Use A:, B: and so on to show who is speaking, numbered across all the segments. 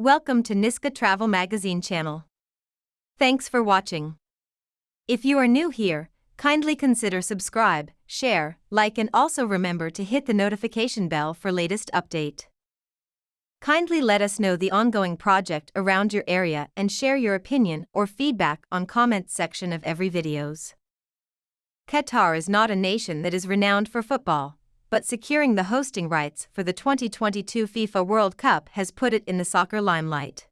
A: Welcome to Niska Travel Magazine channel. Thanks for watching. If you are new here, kindly consider subscribe, share, like and also remember to hit the notification bell for latest update. Kindly let us know the ongoing project around your area and share your opinion or feedback on comments section of every videos. Qatar is not a nation that is renowned for football but securing the hosting rights for the 2022 FIFA World Cup has put it in the soccer limelight.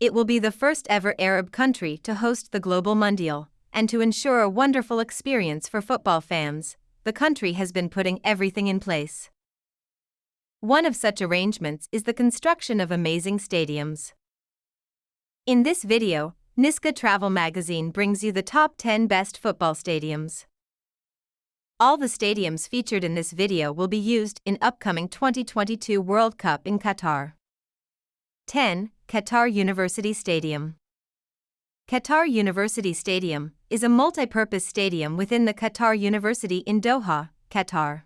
A: It will be the first ever Arab country to host the Global Mundial, and to ensure a wonderful experience for football fans, the country has been putting everything in place. One of such arrangements is the construction of amazing stadiums. In this video, Niska Travel Magazine brings you the top 10 best football stadiums. All the stadiums featured in this video will be used in upcoming 2022 World Cup in Qatar. 10. Qatar University Stadium Qatar University Stadium is a multi-purpose stadium within the Qatar University in Doha, Qatar.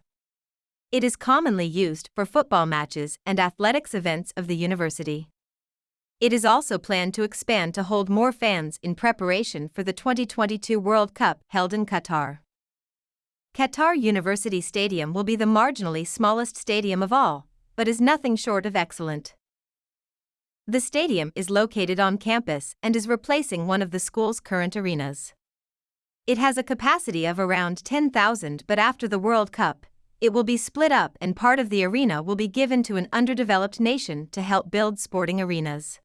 A: It is commonly used for football matches and athletics events of the university. It is also planned to expand to hold more fans in preparation for the 2022 World Cup held in Qatar. Qatar University Stadium will be the marginally smallest stadium of all, but is nothing short of excellent. The stadium is located on campus and is replacing one of the school's current arenas. It has a capacity of around 10,000, but after the World Cup, it will be split up and part of the arena will be given to an underdeveloped nation to help build sporting arenas.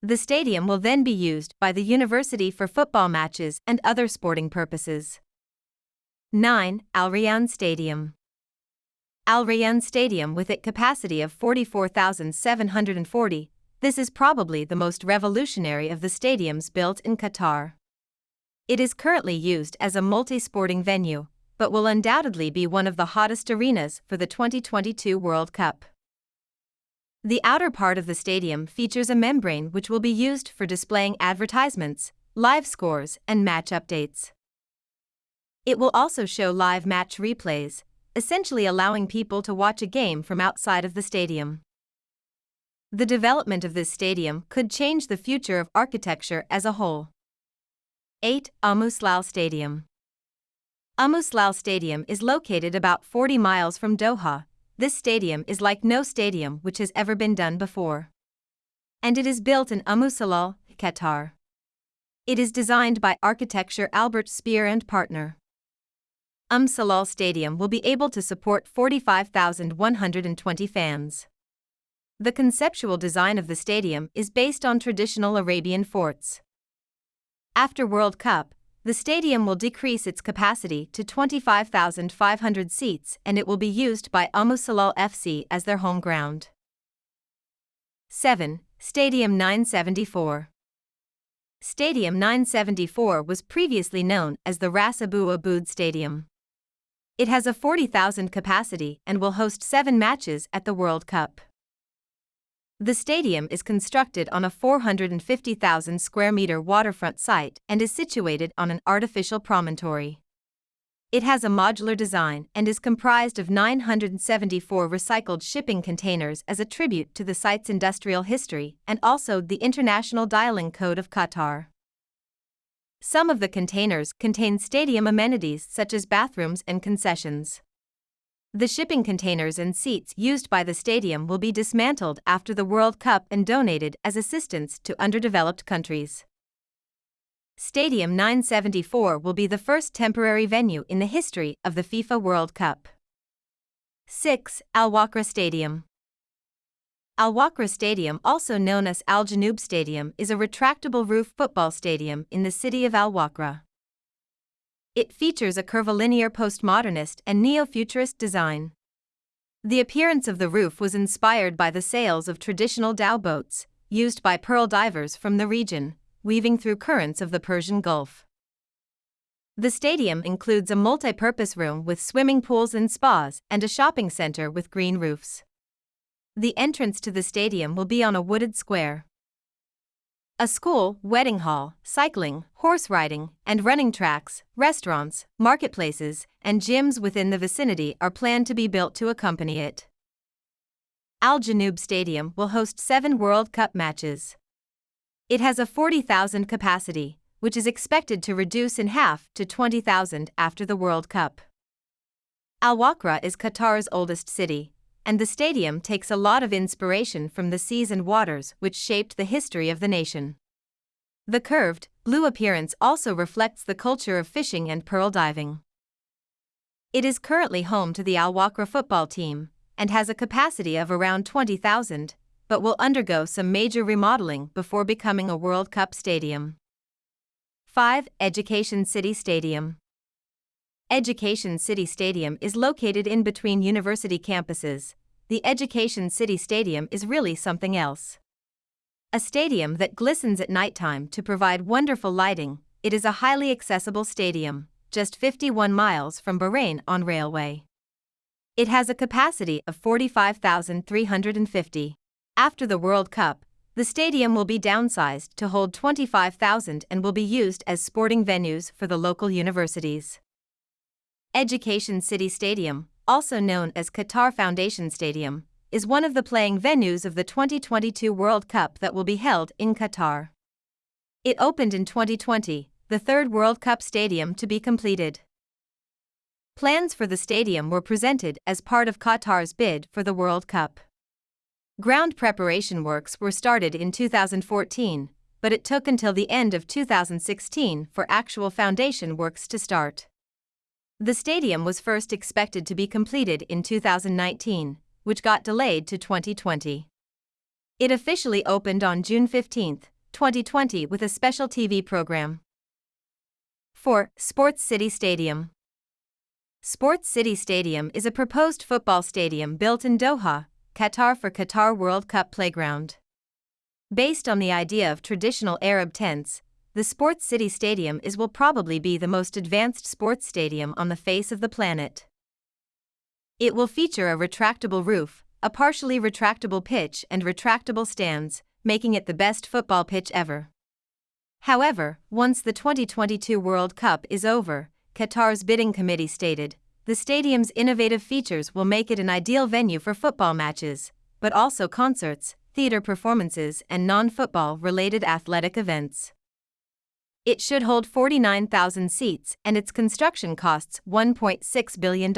A: The stadium will then be used by the university for football matches and other sporting purposes. 9. Al Rayyan Stadium Al Rayyan Stadium with its capacity of 44,740, this is probably the most revolutionary of the stadiums built in Qatar. It is currently used as a multi-sporting venue, but will undoubtedly be one of the hottest arenas for the 2022 World Cup. The outer part of the stadium features a membrane which will be used for displaying advertisements, live scores, and match updates. It will also show live match replays, essentially allowing people to watch a game from outside of the stadium. The development of this stadium could change the future of architecture as a whole. 8. Al Muslal Stadium Al Muslal Stadium is located about 40 miles from Doha. This stadium is like no stadium which has ever been done before. And it is built in Umm Salal, Qatar. It is designed by architecture Albert Speer and partner. Umm Salal Stadium will be able to support 45,120 fans. The conceptual design of the stadium is based on traditional Arabian forts. After World Cup, the stadium will decrease its capacity to 25,500 seats and it will be used by Umm Salal FC as their home ground. 7. Stadium 974 Stadium 974 was previously known as the Ras Abu Aboud Stadium. It has a 40,000 capacity and will host seven matches at the World Cup. The stadium is constructed on a 450,000 square meter waterfront site and is situated on an artificial promontory. It has a modular design and is comprised of 974 recycled shipping containers as a tribute to the site's industrial history and also the International Dialing Code of Qatar. Some of the containers contain stadium amenities such as bathrooms and concessions. The shipping containers and seats used by the stadium will be dismantled after the World Cup and donated as assistance to underdeveloped countries. Stadium 974 will be the first temporary venue in the history of the FIFA World Cup. 6. Al Wakra Stadium Al Wakra Stadium, also known as Al Janoub Stadium, is a retractable roof football stadium in the city of Al Wakra. It features a curvilinear postmodernist and neo futurist design. The appearance of the roof was inspired by the sails of traditional dhow boats, used by pearl divers from the region, weaving through currents of the Persian Gulf. The stadium includes a multi purpose room with swimming pools and spas, and a shopping center with green roofs. The entrance to the stadium will be on a wooded square. A school, wedding hall, cycling, horse riding, and running tracks, restaurants, marketplaces, and gyms within the vicinity are planned to be built to accompany it. Al Janoub Stadium will host seven World Cup matches. It has a 40,000 capacity, which is expected to reduce in half to 20,000 after the World Cup. Al Wakra is Qatar's oldest city, and the stadium takes a lot of inspiration from the seas and waters which shaped the history of the nation. The curved, blue appearance also reflects the culture of fishing and pearl diving. It is currently home to the Al Wakra football team and has a capacity of around 20,000, but will undergo some major remodeling before becoming a World Cup stadium. 5. Education City Stadium Education City Stadium is located in between university campuses. The Education City Stadium is really something else. A stadium that glistens at nighttime to provide wonderful lighting, it is a highly accessible stadium, just 51 miles from Bahrain on railway. It has a capacity of 45,350. After the World Cup, the stadium will be downsized to hold 25,000 and will be used as sporting venues for the local universities. Education City Stadium, also known as Qatar Foundation Stadium, is one of the playing venues of the 2022 World Cup that will be held in Qatar. It opened in 2020, the third World Cup stadium to be completed. Plans for the stadium were presented as part of Qatar's bid for the World Cup. Ground preparation works were started in 2014, but it took until the end of 2016 for actual foundation works to start. The stadium was first expected to be completed in 2019, which got delayed to 2020. It officially opened on June 15, 2020, with a special TV program. 4. Sports City Stadium Sports City Stadium is a proposed football stadium built in Doha, Qatar for Qatar World Cup playground. Based on the idea of traditional Arab tents, the Sports City Stadium is will probably be the most advanced sports stadium on the face of the planet. It will feature a retractable roof, a partially retractable pitch, and retractable stands, making it the best football pitch ever. However, once the 2022 World Cup is over, Qatar's bidding committee stated, the stadium's innovative features will make it an ideal venue for football matches, but also concerts, theater performances, and non football related athletic events. It should hold 49,000 seats and its construction costs $1.6 billion.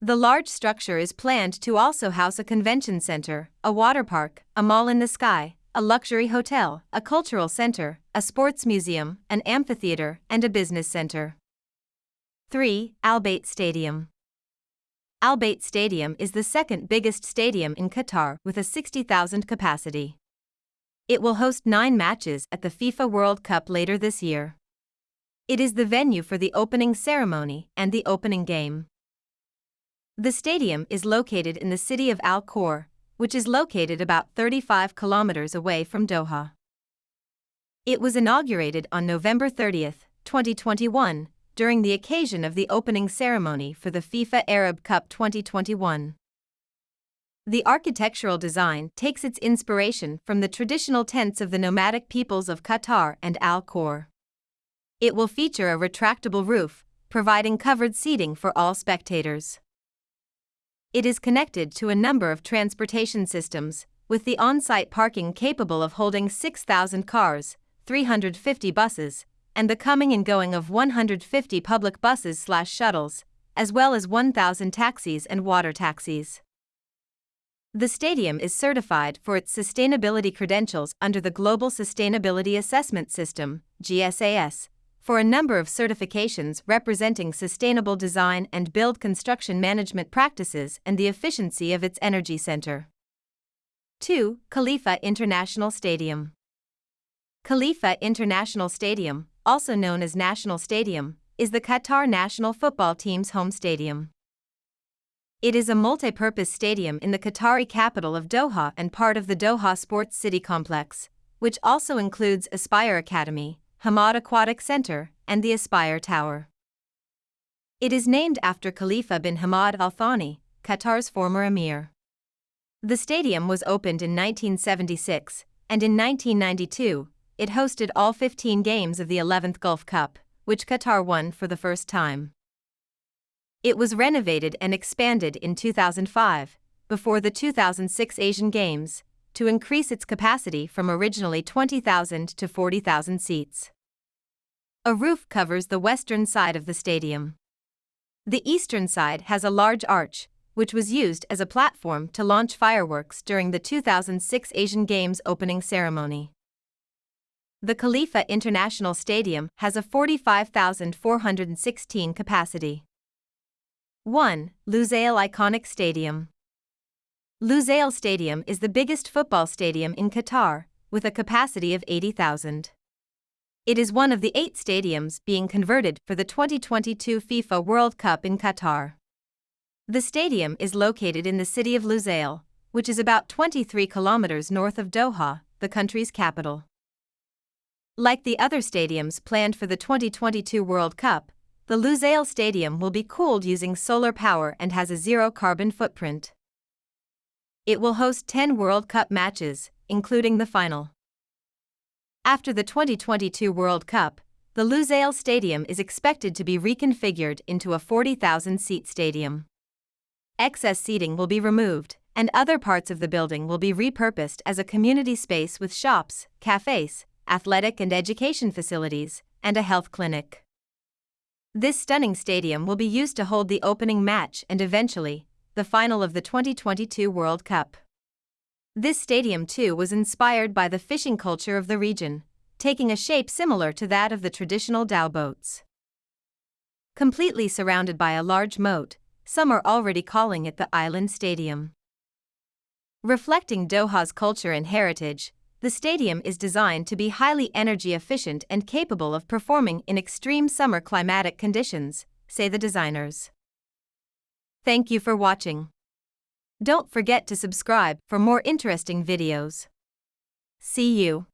A: The large structure is planned to also house a convention center, a water park, a mall in the sky, a luxury hotel, a cultural center, a sports museum, an amphitheater, and a business center. 3. Al Bayt Stadium Al Bayt Stadium is the second biggest stadium in Qatar with a 60,000 capacity. It will host nine matches at the FIFA World Cup later this year. It is the venue for the opening ceremony and the opening game. The stadium is located in the city of Al Khor, which is located about 35 kilometers away from Doha. It was inaugurated on November 30, 2021, during the occasion of the opening ceremony for the FIFA Arab Cup 2021. The architectural design takes its inspiration from the traditional tents of the nomadic peoples of Qatar and Al Khor. It will feature a retractable roof, providing covered seating for all spectators. It is connected to a number of transportation systems, with the on site parking capable of holding 6,000 cars, 350 buses, and the coming and going of 150 public buses slash shuttles, as well as 1,000 taxis and water taxis. The stadium is certified for its sustainability credentials under the Global Sustainability Assessment System, GSAS, for a number of certifications representing sustainable design and build construction management practices and the efficiency of its energy center. 2. Khalifa International Stadium. Khalifa International Stadium, also known as National Stadium, is the Qatar national football team's home stadium. It is a multi-purpose stadium in the Qatari capital of Doha and part of the Doha Sports City complex, which also includes Aspire Academy, Hamad Aquatic Center, and the Aspire Tower. It is named after Khalifa bin Hamad Al Thani, Qatar's former emir. The stadium was opened in 1976, and in 1992, it hosted all 15 games of the 11th Gulf Cup, which Qatar won for the first time. It was renovated and expanded in 2005, before the 2006 Asian Games to increase its capacity from originally 20,000 to 40,000 seats. A roof covers the western side of the stadium. The eastern side has a large arch, which was used as a platform to launch fireworks during the 2006 Asian Games opening ceremony. The Khalifa International Stadium has a 45,416 capacity. 1. Lusail Iconic Stadium Lusail Stadium is the biggest football stadium in Qatar, with a capacity of 80,000. It is one of the eight stadiums being converted for the 2022 FIFA World Cup in Qatar. The stadium is located in the city of Lusail, which is about 23 kilometers north of Doha, the country's capital. Like the other stadiums planned for the 2022 World Cup, the Lusail Stadium will be cooled using solar power and has a zero carbon footprint. It will host 10 World Cup matches, including the final. After the 2022 World Cup, the Lusail Stadium is expected to be reconfigured into a 40,000 seat stadium. Excess seating will be removed, and other parts of the building will be repurposed as a community space with shops, cafes, athletic and education facilities, and a health clinic. This stunning stadium will be used to hold the opening match and eventually, the final of the 2022 World Cup. This stadium too was inspired by the fishing culture of the region, taking a shape similar to that of the traditional dhow boats. Completely surrounded by a large moat, some are already calling it the Island Stadium. Reflecting Doha's culture and heritage, the stadium is designed to be highly energy efficient and capable of performing in extreme summer climatic conditions, say the designers. Thank you for watching. Don't forget to subscribe for more interesting videos. See you.